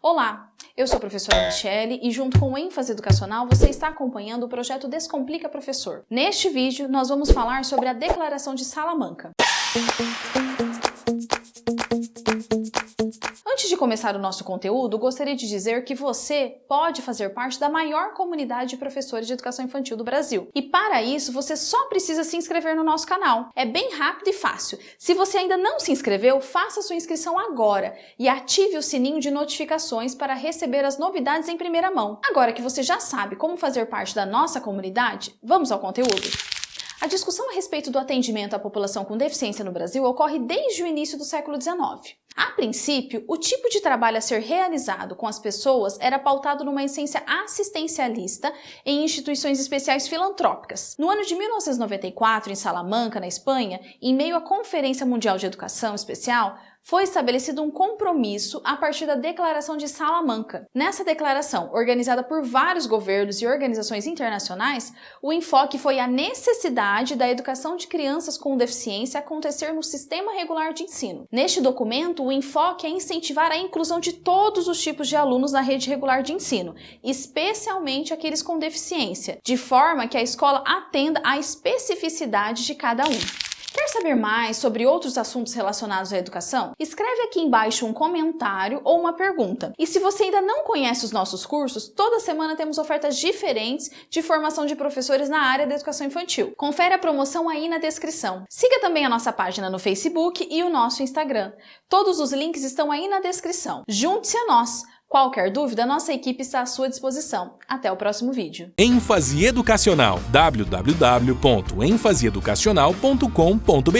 Olá, eu sou a professora Michele e junto com o ênfase educacional você está acompanhando o projeto Descomplica Professor. Neste vídeo nós vamos falar sobre a Declaração de Salamanca. Começar o nosso conteúdo, gostaria de dizer que você pode fazer parte da maior comunidade de professores de educação infantil do Brasil. E para isso, você só precisa se inscrever no nosso canal. É bem rápido e fácil. Se você ainda não se inscreveu, faça sua inscrição agora e ative o sininho de notificações para receber as novidades em primeira mão. Agora que você já sabe como fazer parte da nossa comunidade, vamos ao conteúdo. A discussão a respeito do atendimento à população com deficiência no Brasil ocorre desde o início do século XIX. A princípio, o tipo de trabalho a ser realizado com as pessoas era pautado numa essência assistencialista em instituições especiais filantrópicas. No ano de 1994, em Salamanca, na Espanha, em meio à Conferência Mundial de Educação Especial, foi estabelecido um compromisso a partir da Declaração de Salamanca. Nessa declaração, organizada por vários governos e organizações internacionais, o enfoque foi a necessidade da educação de crianças com deficiência acontecer no sistema regular de ensino. Neste documento, o enfoque é incentivar a inclusão de todos os tipos de alunos na rede regular de ensino, especialmente aqueles com deficiência, de forma que a escola atenda à especificidade de cada um. Quer saber mais sobre outros assuntos relacionados à educação? Escreve aqui embaixo um comentário ou uma pergunta. E se você ainda não conhece os nossos cursos, toda semana temos ofertas diferentes de formação de professores na área da educação infantil. Confere a promoção aí na descrição. Siga também a nossa página no Facebook e o nosso Instagram. Todos os links estão aí na descrição. Junte-se a nós! Qualquer dúvida, nossa equipe está à sua disposição. Até o próximo vídeo. ênfase educacional www.enfaseeducacional.com.br